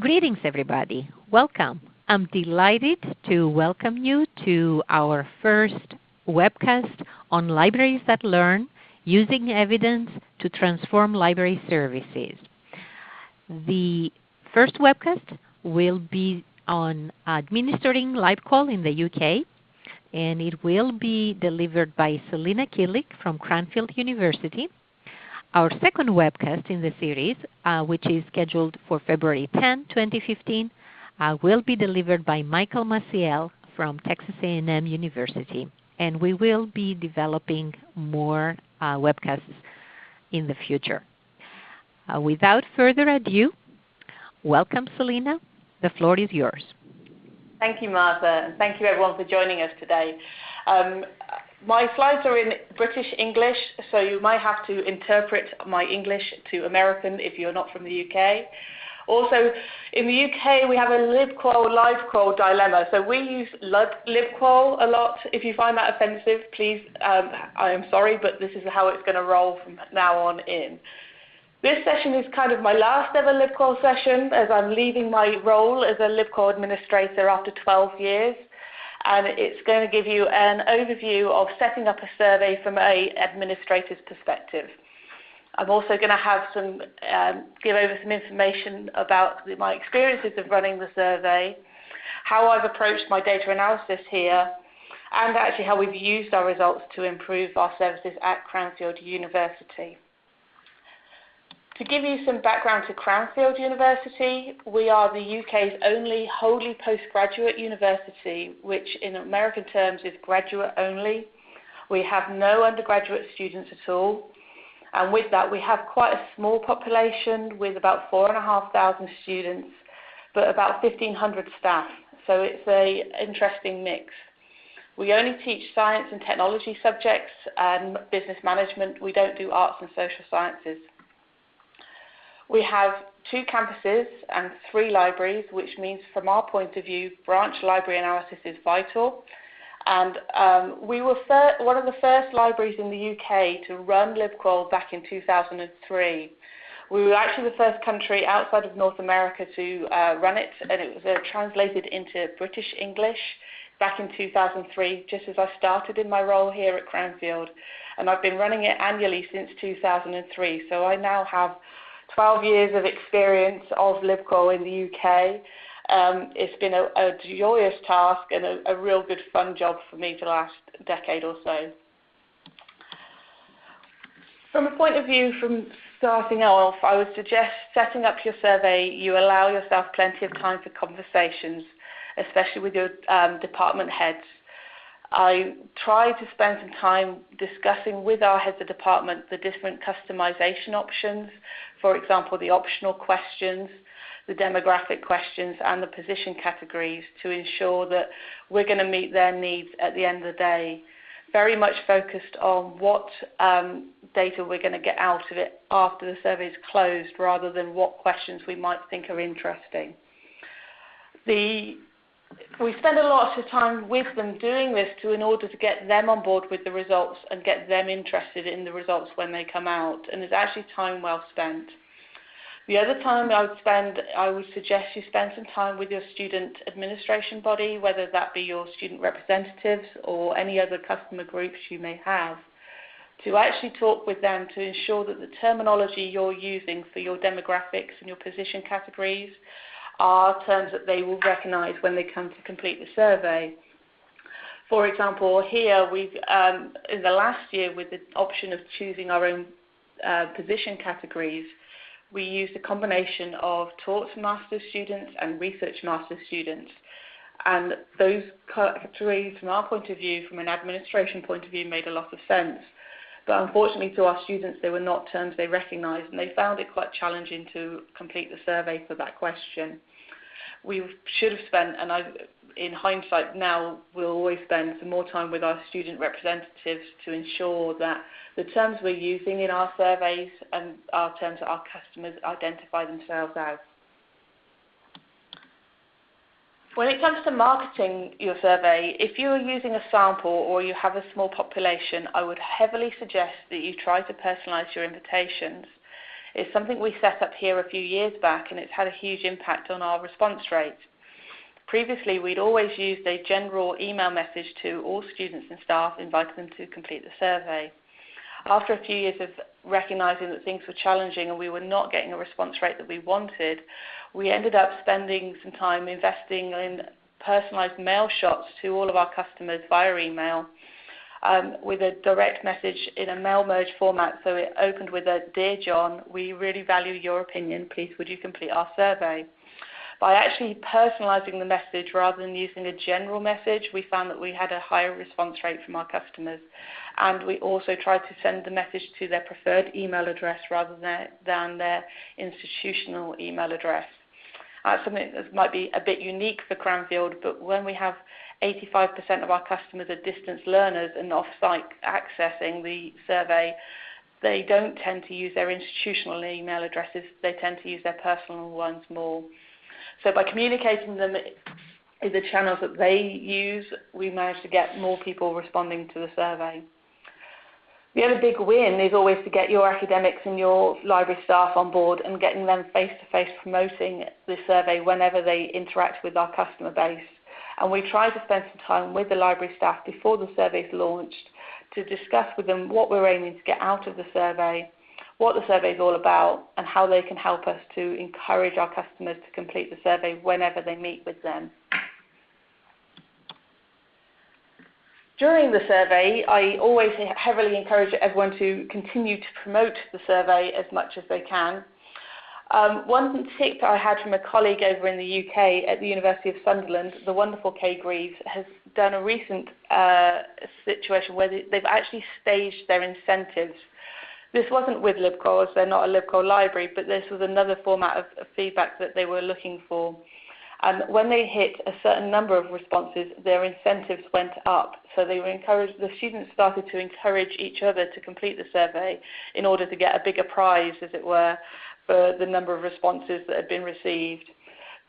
Greetings, everybody. Welcome. I'm delighted to welcome you to our first webcast on Libraries that Learn, Using Evidence to Transform Library Services. The first webcast will be on administering LibQual in the UK, and it will be delivered by Selina Killick from Cranfield University. Our second webcast in the series, uh, which is scheduled for February 10, 2015, uh, will be delivered by Michael Maciel from Texas A&M University. And we will be developing more uh, webcasts in the future. Uh, without further ado, welcome Selina. The floor is yours. Thank you, Martha, and thank you everyone for joining us today. Um, my slides are in British English, so you might have to interpret my English to American if you're not from the UK. Also, in the UK, we have a libqual, livequal dilemma. So we use libqual a lot. If you find that offensive, please, um, I am sorry, but this is how it's going to roll from now on in. This session is kind of my last ever LibQual session as I'm leaving my role as a LibQual administrator after 12 years. And it's going to give you an overview of setting up a survey from a administrator's perspective. I'm also going to have some um, give over some information about the, my experiences of running the survey, how I've approached my data analysis here, and actually how we've used our results to improve our services at Cranfield University. To give you some background to Cranfield University, we are the UK's only wholly postgraduate university, which in American terms is graduate only. We have no undergraduate students at all. And with that, we have quite a small population with about 4,500 students, but about 1,500 staff. So it's an interesting mix. We only teach science and technology subjects and business management. We don't do arts and social sciences. We have two campuses and three libraries, which means from our point of view, branch library analysis is vital. And um, we were one of the first libraries in the UK to run LibQual back in 2003. We were actually the first country outside of North America to uh, run it, and it was uh, translated into British English back in 2003, just as I started in my role here at Cranfield. And I've been running it annually since 2003, so I now have 12 years of experience of LibQual in the UK. Um, it's been a, joyous task and a, a, real good fun job for me for the last decade or so. From a point of view from starting off, I would suggest setting up your survey, you allow yourself plenty of time for conversations, especially with your um, department heads. I try to spend some time discussing with our heads of department the different customization options for example, the optional questions, the demographic questions, and the position categories to ensure that we're going to meet their needs at the end of the day. Very much focused on what um, data we're going to get out of it after the survey is closed rather than what questions we might think are interesting. The we spend a lot of time with them doing this to in order to get them on board with the results and get them interested in the results when they come out and it's actually time well spent. The other time I would spend, I would suggest you spend some time with your student administration body, whether that be your student representatives or any other customer groups you may have, to actually talk with them to ensure that the terminology you're using for your demographics and your position categories are terms that they will recognize when they come to complete the survey. For example, here we've, um, in the last year with the option of choosing our own uh, position categories, we used a combination of taught master students and research master students. And those categories, from our point of view, from an administration point of view, made a lot of sense. But unfortunately to our students, they were not terms they recognised, and they found it quite challenging to complete the survey for that question we should have spent, and I, in hindsight now, we'll always spend some more time with our student representatives to ensure that the terms we're using in our surveys and our terms that our customers identify themselves as. When it comes to marketing your survey, if you are using a sample or you have a small population, I would heavily suggest that you try to personalize your invitations. It's something we set up here a few years back and it's had a huge impact on our response rate. Previously, we'd always used a general email message to all students and staff, inviting them to complete the survey. After a few years of recognizing that things were challenging and we were not getting a response rate that we wanted, we ended up spending some time investing in personalized mail shots to all of our customers via email um, with a direct message in a mail merge format. So it opened with a Dear John, we really value your opinion. Please would you complete our survey? By actually personalizing the message rather than using a general message, we found that we had a higher response rate from our customers. And we also tried to send the message to their preferred email address rather than, than their institutional email address. That's something that might be a bit unique for Cranfield, but when we have 85% of our customers are distance learners and off-site accessing the survey, they don't tend to use their institutional email addresses, they tend to use their personal ones more. So by communicating them in the channels that they use, we manage to get more people responding to the survey. The other big win is always to get your academics and your library staff on board and getting them face-to-face -face promoting the survey whenever they interact with our customer base. And we try to spend some time with the library staff before the survey is launched to discuss with them what we're aiming to get out of the survey, what the survey is all about, and how they can help us to encourage our customers to complete the survey whenever they meet with them. During the survey, I always heavily encourage everyone to continue to promote the survey as much as they can. Um, one tip I had from a colleague over in the UK at the University of Sunderland, the wonderful Kay Greaves, has done a recent uh, situation where they, they've actually staged their incentives. This wasn't with LibQual, they're not a LibQual library, but this was another format of, of feedback that they were looking for. And when they hit a certain number of responses, their incentives went up. So they were encouraged, the students started to encourage each other to complete the survey in order to get a bigger prize, as it were, for the number of responses that had been received.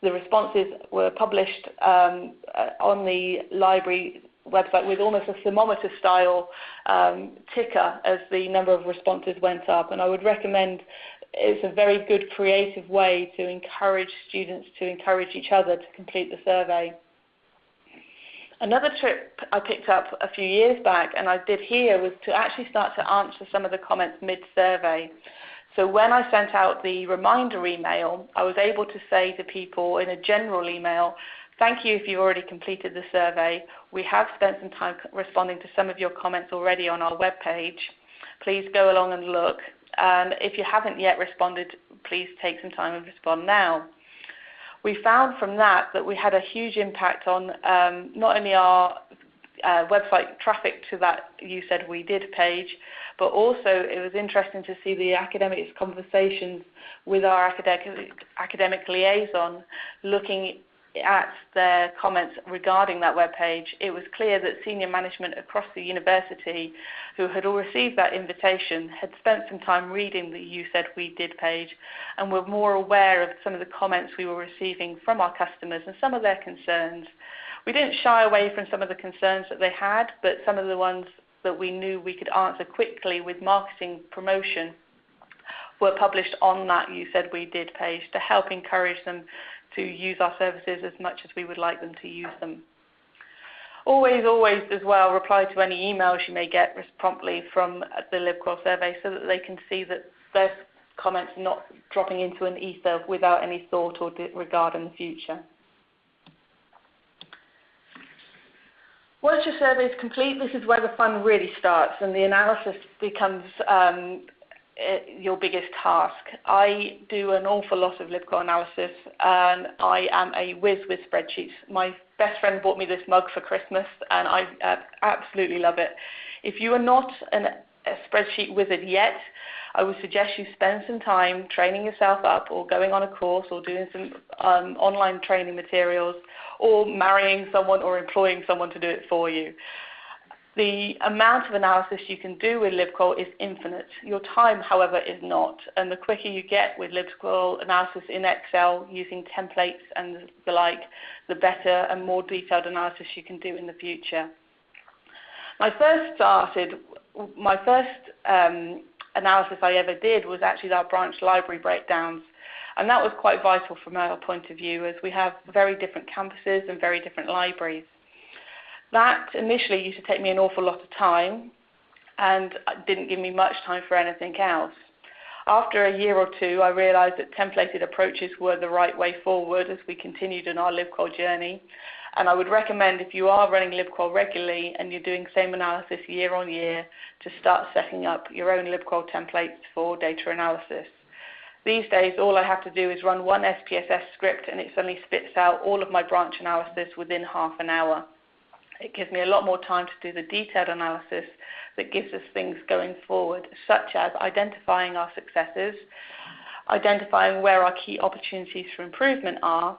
The responses were published um, uh, on the library website with almost a thermometer style um, ticker as the number of responses went up. And I would recommend it's a very good creative way to encourage students to encourage each other to complete the survey. Another trip I picked up a few years back and I did here was to actually start to answer some of the comments mid-survey. So when I sent out the reminder email, I was able to say to people in a general email, thank you if you've already completed the survey. We have spent some time responding to some of your comments already on our webpage. Please go along and look. And if you haven't yet responded, please take some time and respond now. We found from that that we had a huge impact on um, not only our uh, website traffic to that You Said We Did page, but also it was interesting to see the academics conversations with our academic, academic liaison looking at their comments regarding that web page, it was clear that senior management across the university who had all received that invitation had spent some time reading the You Said We Did page and were more aware of some of the comments we were receiving from our customers and some of their concerns. We didn't shy away from some of the concerns that they had, but some of the ones that we knew we could answer quickly with marketing promotion were published on that You Said We Did page to help encourage them to use our services as much as we would like them to use them. Always, always as well, reply to any emails you may get promptly from the LibQual survey so that they can see that their comments are not dropping into an ether without any thought or regard in the future. Once your survey is complete, this is where the fun really starts and the analysis becomes um, your biggest task. I do an awful lot of LibQual analysis and I am a whiz with spreadsheets. My best friend bought me this mug for Christmas and I uh, absolutely love it. If you are not an, a spreadsheet wizard yet, I would suggest you spend some time training yourself up or going on a course or doing some um, online training materials or marrying someone or employing someone to do it for you. The amount of analysis you can do with LibQual is infinite. Your time, however, is not. And the quicker you get with LibQual analysis in Excel using templates and the like, the better and more detailed analysis you can do in the future. First started, my first um, analysis I ever did was actually our branch library breakdowns. And that was quite vital from our point of view as we have very different campuses and very different libraries. That initially used to take me an awful lot of time and didn't give me much time for anything else. After a year or two, I realized that templated approaches were the right way forward as we continued in our LibQual journey. And I would recommend if you are running LibQual regularly and you're doing same analysis year on year to start setting up your own LibQual templates for data analysis. These days, all I have to do is run one SPSS script and it suddenly spits out all of my branch analysis within half an hour. It gives me a lot more time to do the detailed analysis that gives us things going forward, such as identifying our successes, identifying where our key opportunities for improvement are,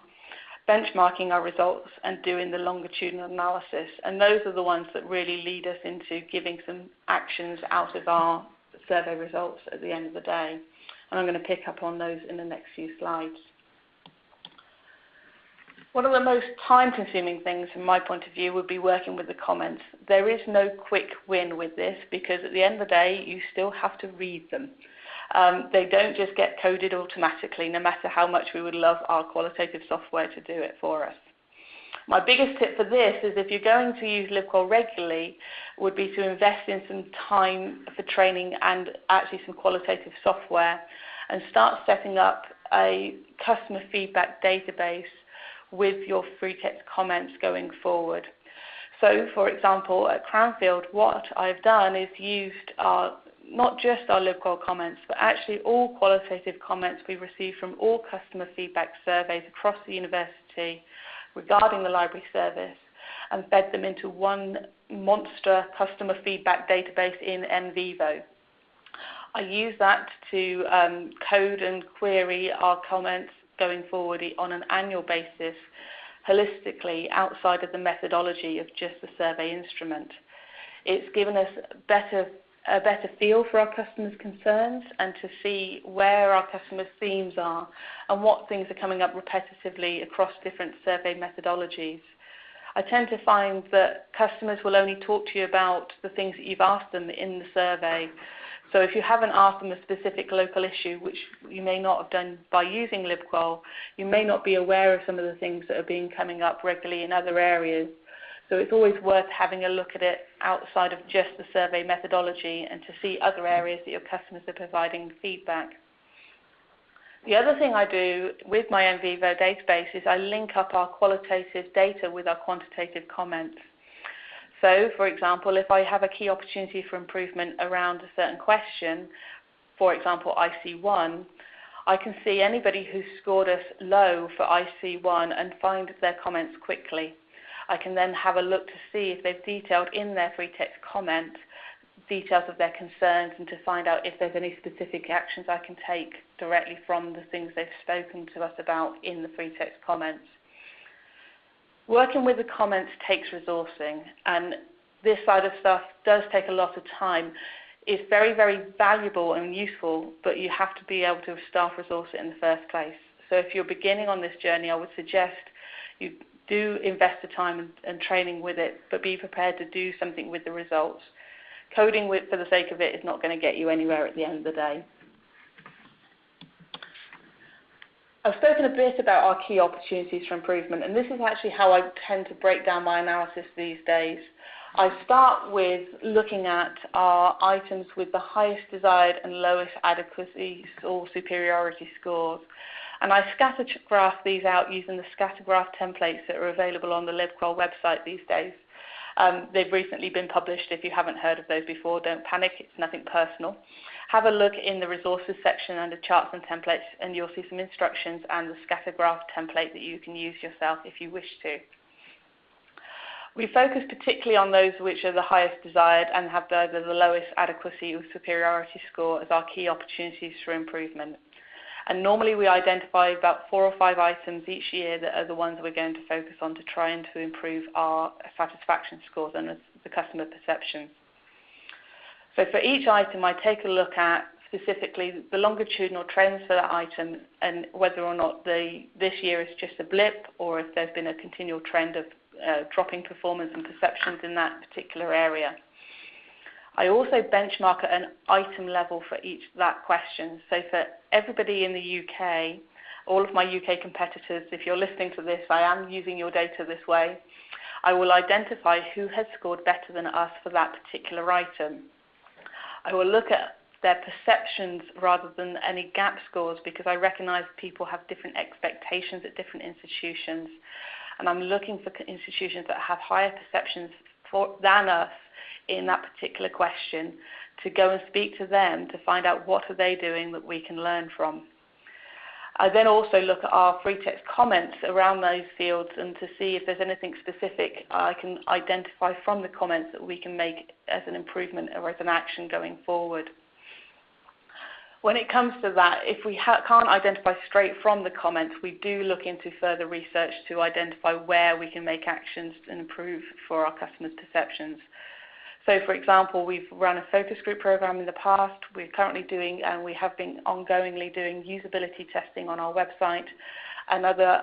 benchmarking our results, and doing the longitudinal analysis. And those are the ones that really lead us into giving some actions out of our survey results at the end of the day. And I'm going to pick up on those in the next few slides. One of the most time-consuming things from my point of view would be working with the comments. There is no quick win with this because at the end of the day, you still have to read them. Um, they don't just get coded automatically, no matter how much we would love our qualitative software to do it for us. My biggest tip for this is if you're going to use LibQual regularly, would be to invest in some time for training and actually some qualitative software and start setting up a customer feedback database with your free text comments going forward. So, for example, at Cranfield, what I've done is used our, not just our LibQual comments, but actually all qualitative comments we receive from all customer feedback surveys across the university regarding the library service and fed them into one monster customer feedback database in NVivo. I use that to um, code and query our comments going forward on an annual basis holistically outside of the methodology of just the survey instrument. It's given us better, a better feel for our customers' concerns and to see where our customers' themes are and what things are coming up repetitively across different survey methodologies. I tend to find that customers will only talk to you about the things that you've asked them in the survey so if you haven't asked them a specific local issue, which you may not have done by using LibQual, you may not be aware of some of the things that are being coming up regularly in other areas. So it's always worth having a look at it outside of just the survey methodology and to see other areas that your customers are providing feedback. The other thing I do with my NVivo database is I link up our qualitative data with our quantitative comments. So, for example, if I have a key opportunity for improvement around a certain question, for example, IC1, I can see anybody who scored us low for IC1 and find their comments quickly. I can then have a look to see if they've detailed in their free text comment details of their concerns and to find out if there's any specific actions I can take directly from the things they've spoken to us about in the free text comments. Working with the comments takes resourcing, and this side of stuff does take a lot of time. It's very, very valuable and useful, but you have to be able to staff resource it in the first place. So if you're beginning on this journey, I would suggest you do invest the time and, and training with it, but be prepared to do something with the results. Coding with, for the sake of it is not going to get you anywhere at the end of the day. I've spoken a bit about our key opportunities for improvement, and this is actually how I tend to break down my analysis these days. I start with looking at our items with the highest desired and lowest adequacy or superiority scores. And I scatter graph these out using the scatter graph templates that are available on the LibQual website these days. Um, they've recently been published. If you haven't heard of those before, don't panic. It's nothing personal have a look in the resources section under charts and templates and you'll see some instructions and the scatter graph template that you can use yourself if you wish to. We focus particularly on those which are the highest desired and have either the lowest adequacy or superiority score as our key opportunities for improvement. And normally we identify about four or five items each year that are the ones we're going to focus on to try and to improve our satisfaction scores and the customer perceptions. So for each item, I take a look at specifically the longitudinal trends for that item and whether or not the, this year is just a blip or if there's been a continual trend of uh, dropping performance and perceptions in that particular area. I also benchmark at an item level for each that question. So for everybody in the UK, all of my UK competitors, if you're listening to this, I am using your data this way. I will identify who has scored better than us for that particular item. I will look at their perceptions rather than any gap scores because I recognize people have different expectations at different institutions. And I'm looking for institutions that have higher perceptions for, than us in that particular question to go and speak to them to find out what are they doing that we can learn from. I then also look at our free text comments around those fields and to see if there's anything specific I can identify from the comments that we can make as an improvement or as an action going forward. When it comes to that, if we can't identify straight from the comments, we do look into further research to identify where we can make actions and improve for our customers' perceptions. So, for example, we've run a focus group program in the past. We're currently doing, and we have been ongoingly doing usability testing on our website and other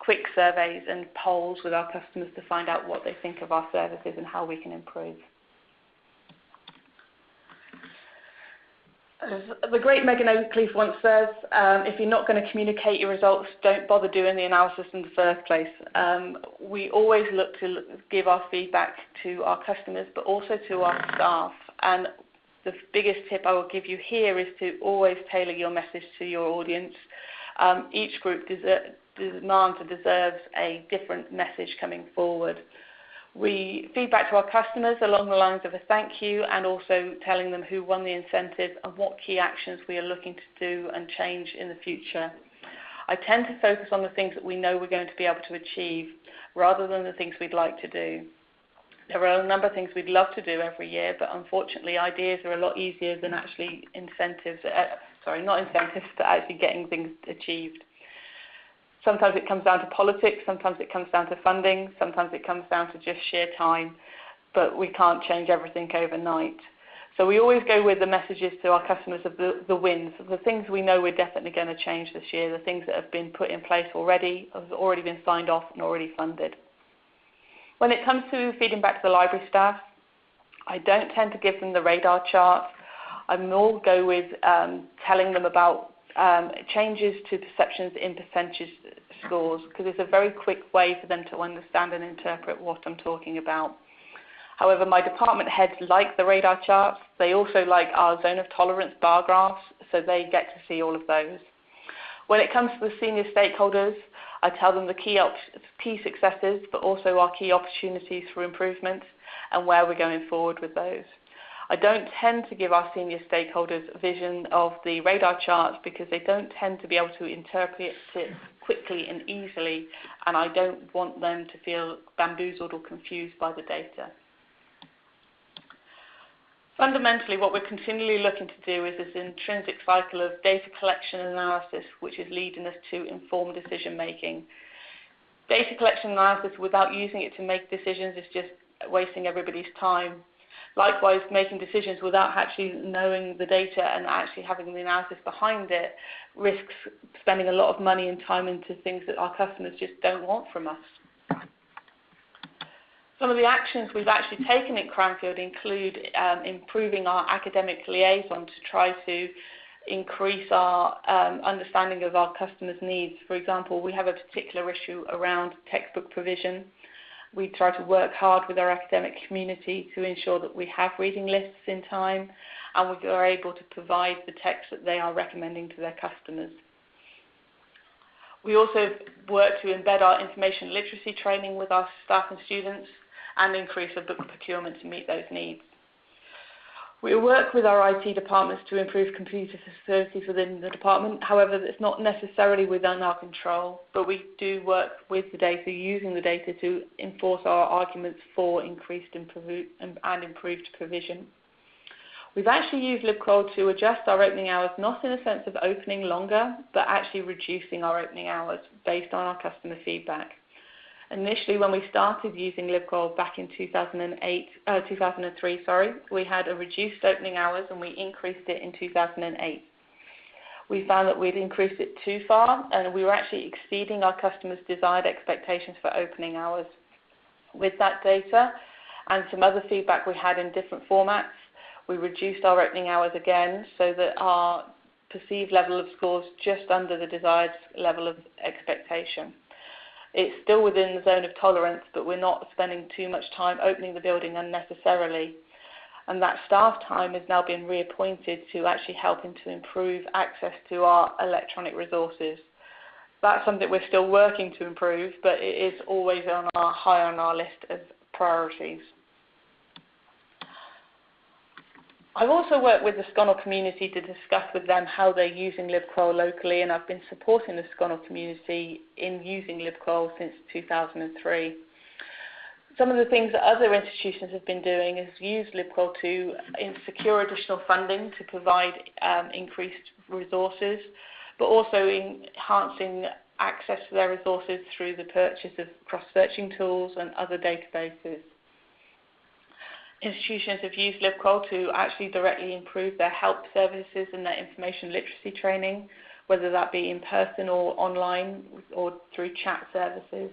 quick surveys and polls with our customers to find out what they think of our services and how we can improve. As the great Megan Oakleaf once says, um, if you're not going to communicate your results, don't bother doing the analysis in the first place. Um, we always look to give our feedback to our customers, but also to our staff. And the biggest tip I will give you here is to always tailor your message to your audience. Um, each group demands and deserves a different message coming forward. We feed back to our customers along the lines of a thank you and also telling them who won the incentive and what key actions we are looking to do and change in the future. I tend to focus on the things that we know we're going to be able to achieve rather than the things we'd like to do. There are a number of things we'd love to do every year, but unfortunately ideas are a lot easier than actually incentives, uh, sorry, not incentives, but actually getting things achieved. Sometimes it comes down to politics, sometimes it comes down to funding, sometimes it comes down to just sheer time, but we can't change everything overnight. So we always go with the messages to our customers of the, the wins, the things we know we're definitely going to change this year, the things that have been put in place already, have already been signed off and already funded. When it comes to feeding back to the library staff, I don't tend to give them the radar chart. I more go with um, telling them about Um, changes to perceptions in percentage scores because it's a very quick way for them to understand and interpret what I'm talking about. However, my department heads like the radar charts. They also like our zone of tolerance bar graphs, so they get to see all of those. When it comes to the senior stakeholders, I tell them the key, key successes, but also our key opportunities for improvement and where we're going forward with those. I don't tend to give our senior stakeholders a vision of the radar charts because they don't tend to be able to interpret it quickly and easily, and I don't want them to feel bamboozled or confused by the data. Fundamentally, what we're continually looking to do is this intrinsic cycle of data collection and analysis, which is leading us to informed decision making. Data collection and analysis without using it to make decisions is just wasting everybody's time. Likewise, making decisions without actually knowing the data and actually having the analysis behind it risks spending a lot of money and time into things that our customers just don't want from us. Some of the actions we've actually taken at Cranfield include um, improving our academic liaison to try to increase our um, understanding of our customers' needs. For example, we have a particular issue around textbook provision we try to work hard with our academic community to ensure that we have reading lists in time and we are able to provide the text that they are recommending to their customers. We also work to embed our information literacy training with our staff and students and increase our book procurement to meet those needs. We work with our IT departments to improve computer facilities within the department. However, it's not necessarily within our control, but we do work with the data, using the data to enforce our arguments for increased and improved provision. We've actually used LibQual to adjust our opening hours, not in a sense of opening longer, but actually reducing our opening hours based on our customer feedback. Initially, when we started using LibQual back in 2008, uh, 2003, sorry, we had a reduced opening hours and we increased it in 2008. We found that we'd increased it too far and we were actually exceeding our customers' desired expectations for opening hours. With that data and some other feedback we had in different formats, We reduced our opening hours again so that our perceived level of scores just under the desired level of expectation. It's still within the zone of tolerance, but we're not spending too much time opening the building unnecessarily. And that staff time is now being reappointed to actually helping to improve access to our electronic resources. That's something we're still working to improve, but it is always on our high on our list of priorities. I've also worked with the SCONUL community to discuss with them how they're using LibQual locally, and I've been supporting the SCONUL community in using LibQual since 2003. Some of the things that other institutions have been doing is use LibQual to secure additional funding to provide um, increased resources, but also enhancing access to their resources through the purchase of cross-searching tools and other databases institutions have used LibQual to actually directly improve their help services and their information literacy training, whether that be in person or online or through chat services.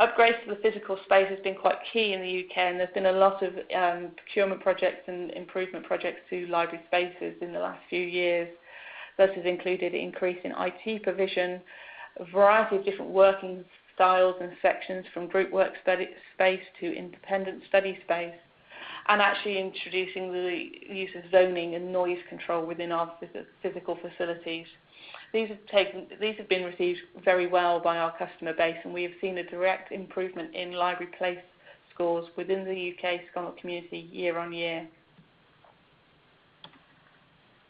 Upgrades to the physical space has been quite key in the UK and there's been a lot of um, procurement projects and improvement projects to library spaces in the last few years. This has included increase in IT provision, a variety of different working styles and sections from group work space to independent study space and actually introducing the use of zoning and noise control within our physical facilities. These have, taken, these have been received very well by our customer base and we have seen a direct improvement in library place scores within the UK SCONUL community year on year.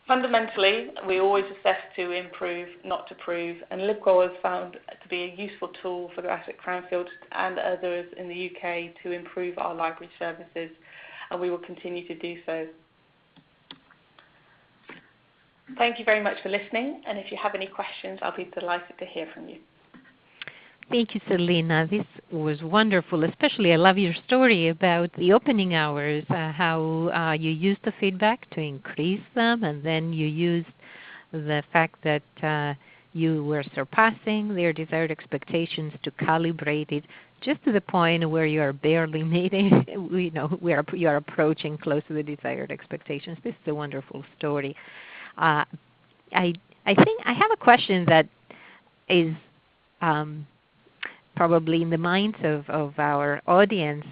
Fundamentally, we always assess to improve, not to prove, and LibQual is found to be a useful tool for at Cranfield and others in the UK to improve our library services and we will continue to do so. Thank you very much for listening, and if you have any questions, I'll be delighted to hear from you. Thank you, Selina. This was wonderful. Especially, I love your story about the opening hours, uh, how uh, you used the feedback to increase them, and then you used the fact that uh, you were surpassing their desired expectations to calibrate it just to the point where you are barely meeting, you know, we are, you are approaching close to the desired expectations. This is a wonderful story. Uh, I, I think I have a question that is um, probably in the minds of, of our audience.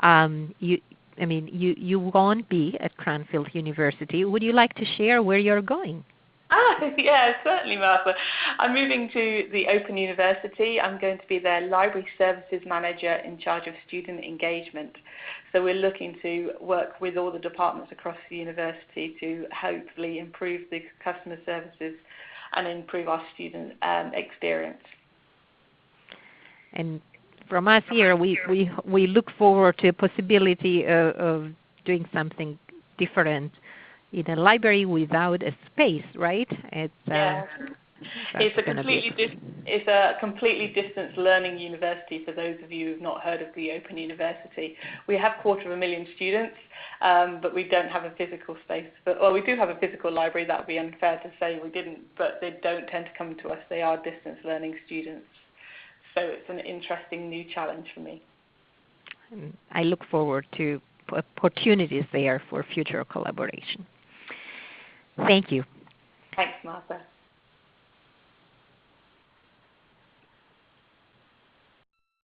Um, you, I mean, you, you won't be at Cranfield University. Would you like to share where you're going? Ah, yeah, certainly, Martha. I'm moving to the Open University. I'm going to be their Library Services Manager in charge of student engagement. So we're looking to work with all the departments across the university to hopefully improve the customer services and improve our student um, experience. And from us here, we, we, we look forward to a possibility of, of doing something different in a library without a space, right? It's, uh, yeah. it's a completely dis- it's a completely distance learning university for those of you who've not heard of the Open University. We have quarter of a million students, um, but we don't have a physical space. But well, we do have a physical library. That would be unfair to say we didn't, but they don't tend to come to us. They are distance learning students, so it's an interesting new challenge for me. I look forward to opportunities there for future collaboration. Thank you. Thanks, Martha.